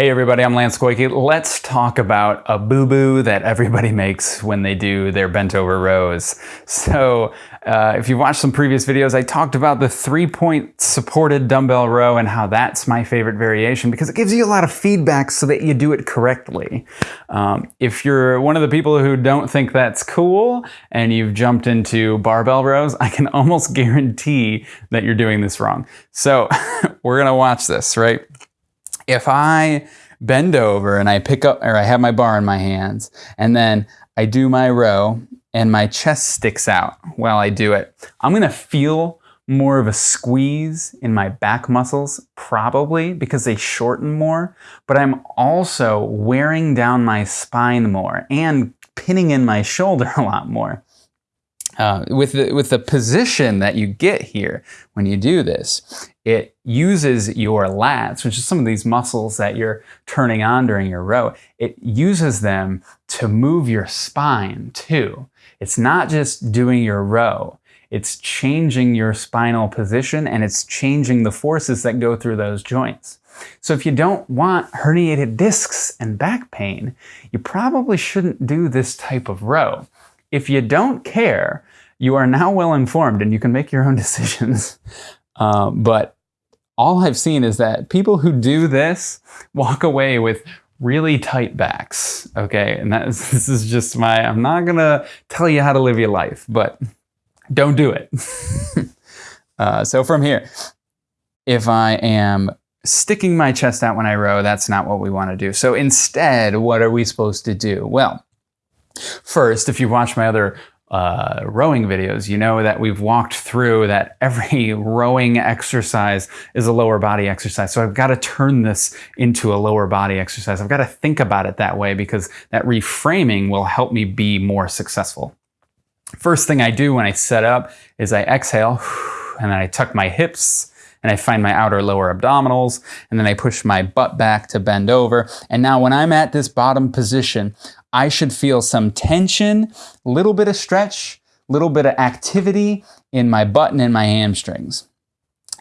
Hey everybody, I'm Lance Goyke. Let's talk about a boo-boo that everybody makes when they do their bent over rows. So uh, if you've watched some previous videos, I talked about the three-point supported dumbbell row and how that's my favorite variation because it gives you a lot of feedback so that you do it correctly. Um, if you're one of the people who don't think that's cool and you've jumped into barbell rows, I can almost guarantee that you're doing this wrong. So we're gonna watch this, right? If I bend over and I pick up, or I have my bar in my hands, and then I do my row and my chest sticks out while I do it, I'm gonna feel more of a squeeze in my back muscles, probably because they shorten more, but I'm also wearing down my spine more and pinning in my shoulder a lot more. Uh, with, the, with the position that you get here when you do this, it uses your lats, which is some of these muscles that you're turning on during your row. It uses them to move your spine too. It's not just doing your row. It's changing your spinal position and it's changing the forces that go through those joints. So if you don't want herniated discs and back pain, you probably shouldn't do this type of row. If you don't care, you are now well informed and you can make your own decisions. Uh, but all I've seen is that people who do this walk away with really tight backs. Okay, and that is, this is just my, I'm not gonna tell you how to live your life, but don't do it. uh, so from here, if I am sticking my chest out when I row, that's not what we wanna do. So instead, what are we supposed to do? Well, First, if you watch my other uh, rowing videos, you know that we've walked through that every rowing exercise is a lower body exercise. So I've got to turn this into a lower body exercise. I've got to think about it that way because that reframing will help me be more successful. First thing I do when I set up is I exhale and then I tuck my hips and I find my outer lower abdominals and then I push my butt back to bend over. And now when I'm at this bottom position, I should feel some tension, a little bit of stretch, a little bit of activity in my butt and in my hamstrings.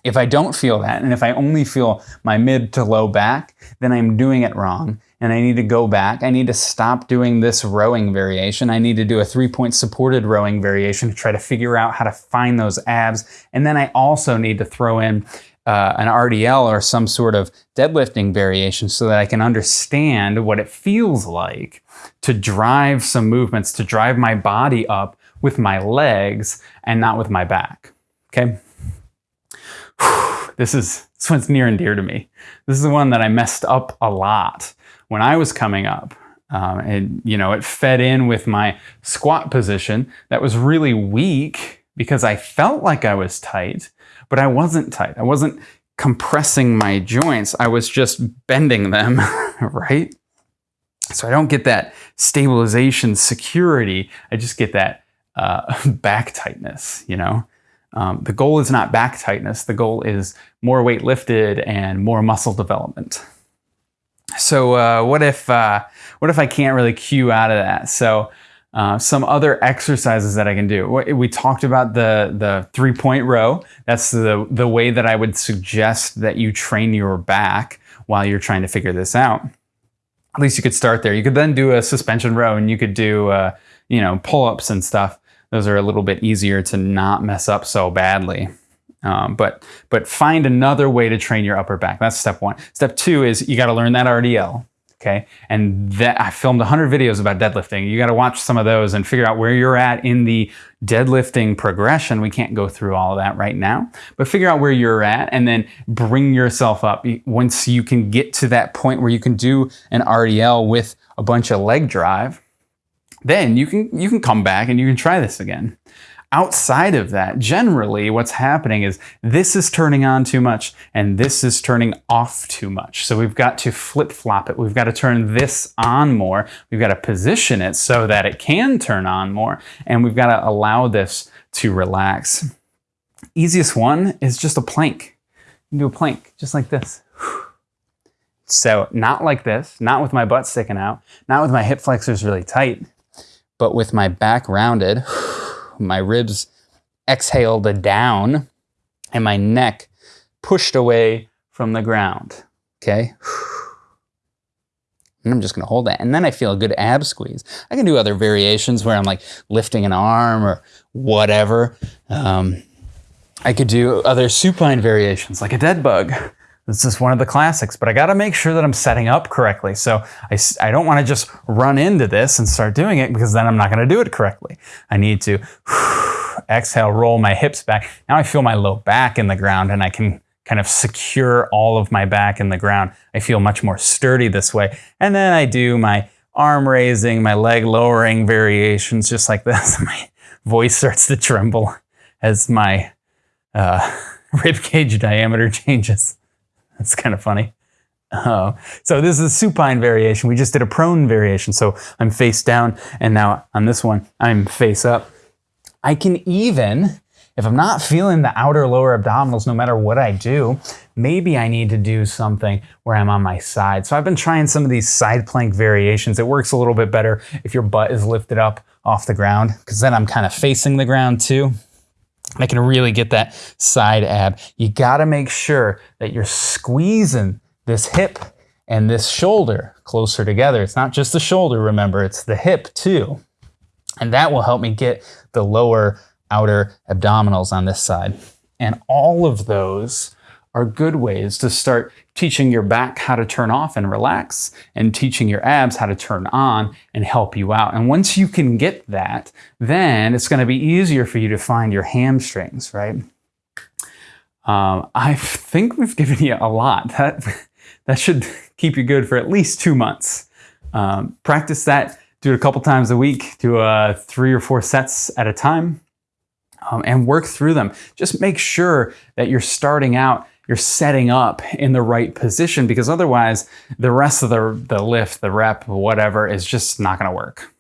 If I don't feel that, and if I only feel my mid to low back, then I'm doing it wrong. And I need to go back. I need to stop doing this rowing variation. I need to do a three-point supported rowing variation to try to figure out how to find those abs. And then I also need to throw in uh, an RDL or some sort of deadlifting variation so that I can understand what it feels like to drive some movements, to drive my body up with my legs and not with my back, okay? This is this one's near and dear to me. This is the one that I messed up a lot when I was coming up. Um, and, you know, it fed in with my squat position that was really weak because I felt like I was tight, but I wasn't tight. I wasn't compressing my joints. I was just bending them, right? So I don't get that stabilization security. I just get that uh, back tightness, you know? Um, the goal is not back tightness. The goal is more weight lifted and more muscle development. So uh, what if uh, what if I can't really cue out of that? So uh, some other exercises that I can do. We talked about the, the three-point row. That's the, the way that I would suggest that you train your back while you're trying to figure this out. At least you could start there. You could then do a suspension row and you could do, uh, you know, pull-ups and stuff. Those are a little bit easier to not mess up so badly. Um, but, but find another way to train your upper back. That's step one. Step two is you got to learn that RDL okay? And that I filmed 100 videos about deadlifting. You got to watch some of those and figure out where you're at in the deadlifting progression. We can't go through all of that right now, but figure out where you're at and then bring yourself up. Once you can get to that point where you can do an RDL with a bunch of leg drive, then you can you can come back and you can try this again. Outside of that, generally what's happening is this is turning on too much and this is turning off too much. So we've got to flip-flop it. We've got to turn this on more. We've got to position it so that it can turn on more. And we've got to allow this to relax. Easiest one is just a plank. You do a plank, just like this. So not like this, not with my butt sticking out, not with my hip flexors really tight, but with my back rounded my ribs exhaled down and my neck pushed away from the ground. Okay. And I'm just gonna hold that. And then I feel a good ab squeeze. I can do other variations where I'm like lifting an arm or whatever. Um, I could do other supine variations like a dead bug. This is one of the classics, but I gotta make sure that I'm setting up correctly. So I, I don't wanna just run into this and start doing it because then I'm not gonna do it correctly. I need to exhale, roll my hips back. Now I feel my low back in the ground and I can kind of secure all of my back in the ground. I feel much more sturdy this way. And then I do my arm raising, my leg lowering variations just like this. my voice starts to tremble as my uh, rib cage diameter changes. That's kind of funny. Uh, so this is a supine variation. We just did a prone variation. So I'm face down and now on this one, I'm face up. I can even if I'm not feeling the outer lower abdominals, no matter what I do, maybe I need to do something where I'm on my side. So I've been trying some of these side plank variations. It works a little bit better if your butt is lifted up off the ground, because then I'm kind of facing the ground too. I can really get that side ab. You gotta make sure that you're squeezing this hip and this shoulder closer together. It's not just the shoulder, remember, it's the hip too. And that will help me get the lower outer abdominals on this side. And all of those are good ways to start teaching your back how to turn off and relax and teaching your abs how to turn on and help you out. And once you can get that, then it's going to be easier for you to find your hamstrings, right? Um, I think we've given you a lot. That, that should keep you good for at least two months. Um, practice that, do it a couple times a week, do uh, three or four sets at a time um, and work through them. Just make sure that you're starting out, you're setting up in the right position because otherwise the rest of the, the lift, the rep, whatever is just not gonna work.